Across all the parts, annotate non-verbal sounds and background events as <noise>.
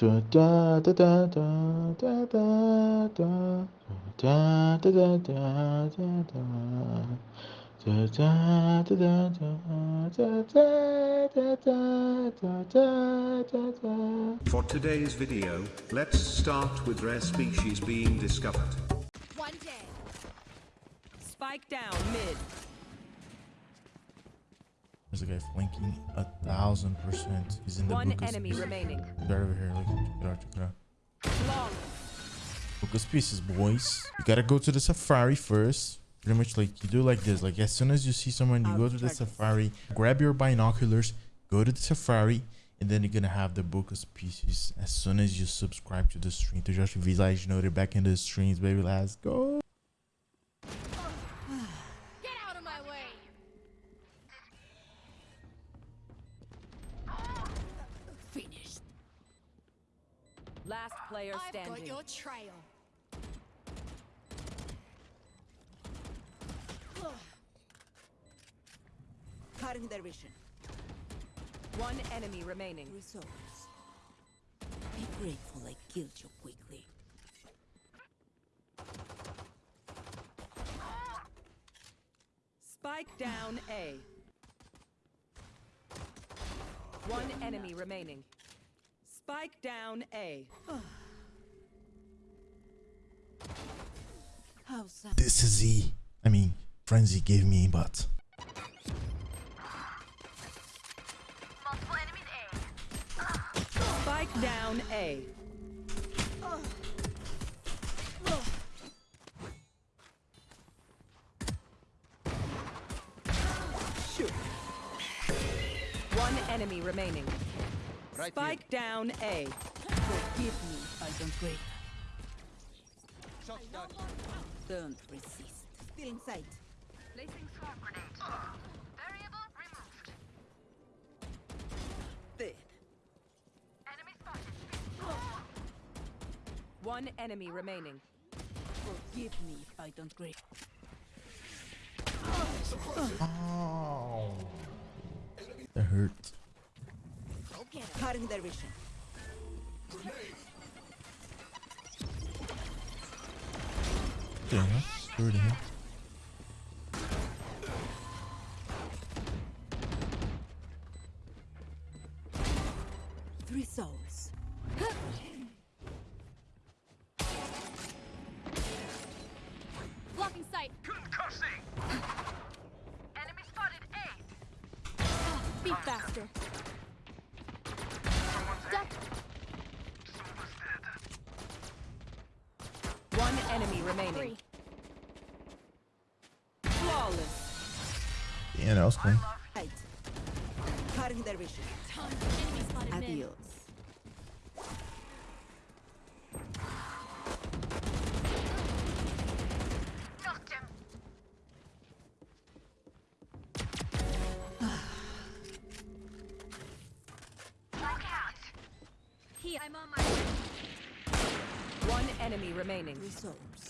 For today's video, let's start with rare species being discovered. One day. Spike down mid. A guy flanking a thousand percent. He's in the One Lucas enemy piece. remaining. Right over here. Look, check it out, check it out. Lucas pieces, boys. You gotta go to the safari first. Pretty much like you do like this. Like as soon as you see someone, you go to the safari, grab your binoculars, go to the safari, and then you're gonna have the book of species as soon as you subscribe to the stream. To just visualize, you know, they're back in the streams, baby. Let's go. Last player standing. I've got standing. your trail. Cutting their vision. One enemy remaining. Resource. Be grateful I killed you quickly. Spike down A. One enemy remaining. Spike down A. This is E. I mean, frenzy gave me, but Multiple enemies A. Spike down A. One enemy remaining. Spike down A. Forgive me if I don't break. Don't resist. Still in sight. Placing swarm grenade. Variable removed. Dead. Enemy spotted. One enemy remaining. Forgive me if I don't break. oh, that hurt. Cutting their vision. Yeah, third here. Three souls. Blocking sight. Concussing! Enemy spotted A. Be faster. enemy remaining. Flawless. Damn, that was cool. Adios. One enemy remaining. Resource.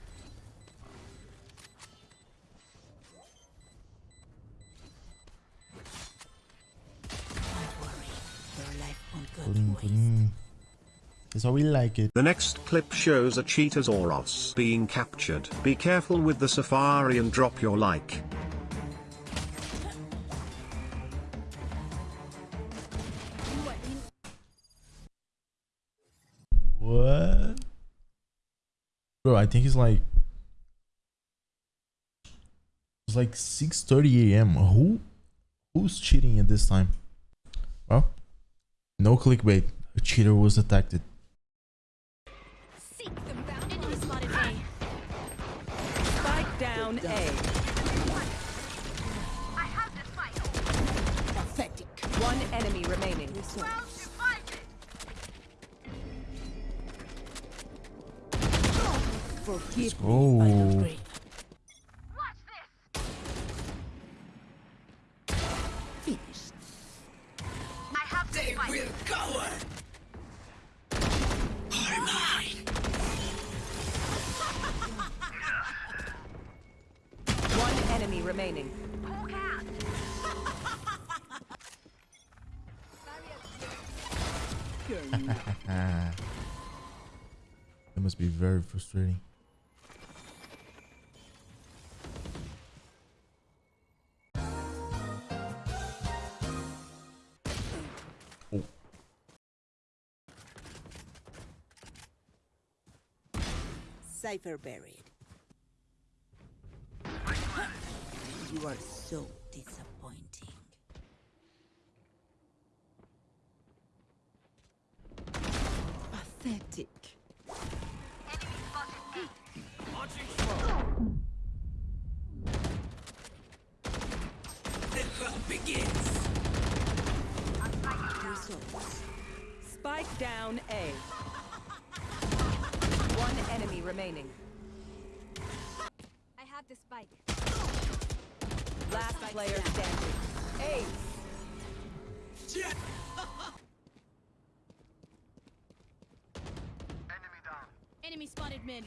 How we like it. The next clip shows a cheetah's Oros being captured. Be careful with the safari and drop your like. What? Bro, I think it's like it's like 6:30 a.m. Who who's cheating at this time? Well, no clickbait. A cheater was detected. Down A. I have the final. Pathetic. One enemy remaining. Well Forgive me, enemy remaining. Hawk <laughs> out. That must be very frustrating. Oh, Cypher buried. You are so disappointing. Pathetic. Enemy spotted The hunt begins. Results. Spike down A. One enemy remaining. I have the spike. Last player standing. Ace. <laughs> Enemy spotted mid.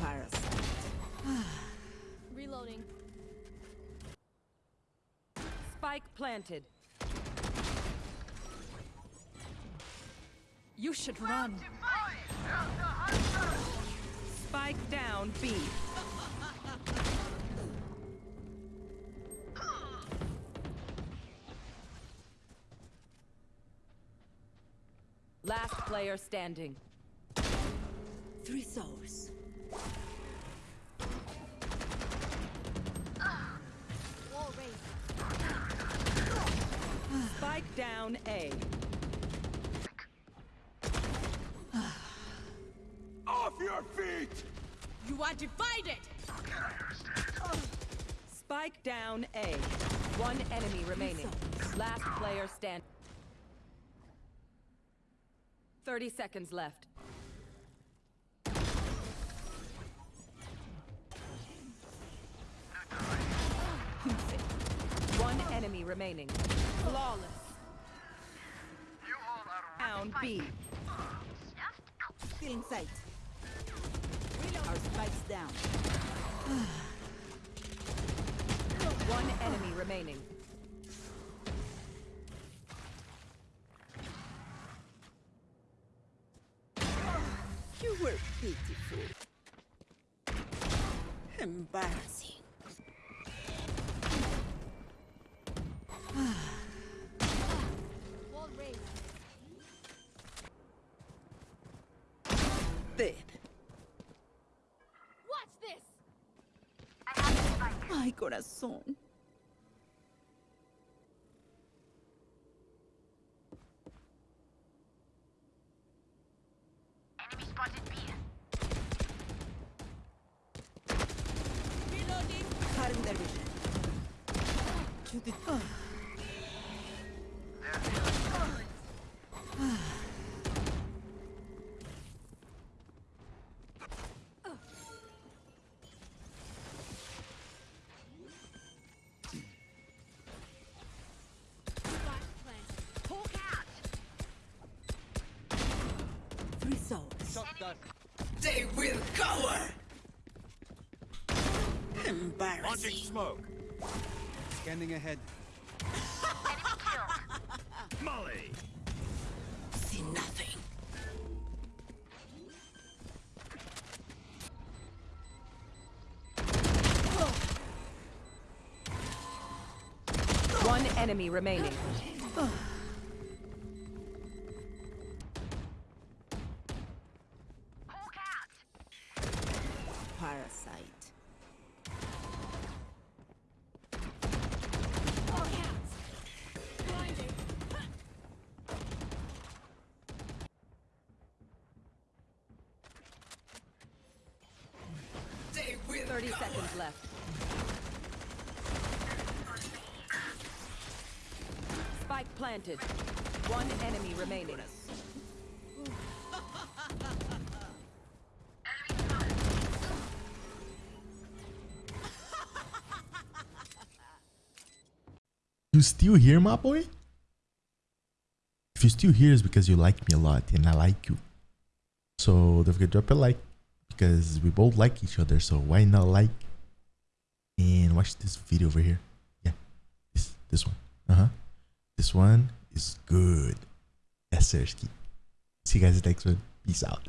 Parasite. <sighs> Reloading. Spike planted. You should run. Spike down B. Last player standing. Three souls. Spike down A. Off your feet! You are divided. Spike down A. One enemy remaining. Last player stand. 30 seconds left. One enemy remaining. Flawless. Down B. Still in sight. Our spikes down. One enemy remaining. You were pitiful. Embarrassing. Dead. Watch this. I have. Ay, corazón. Enemy spotted B. Reloading. Cutting their vision. To the... Spike planted. Hawk out. Three. They will cover. Embarrassing. Launching smoke. Scanning ahead. Enemy killed. Molly. See nothing. One enemy remaining. Parasite. All cats. Blinding. They will 30 seconds left. Spike planted. One enemy remaining. you still here, my boy? If you're still here, it's because you like me a lot and I like you. So don't forget to drop a like because we both like each other. So why not like and watch this video over here? Yeah, this this one. Uh huh. This one is good. Yes, sir. See you guys next one. Peace out.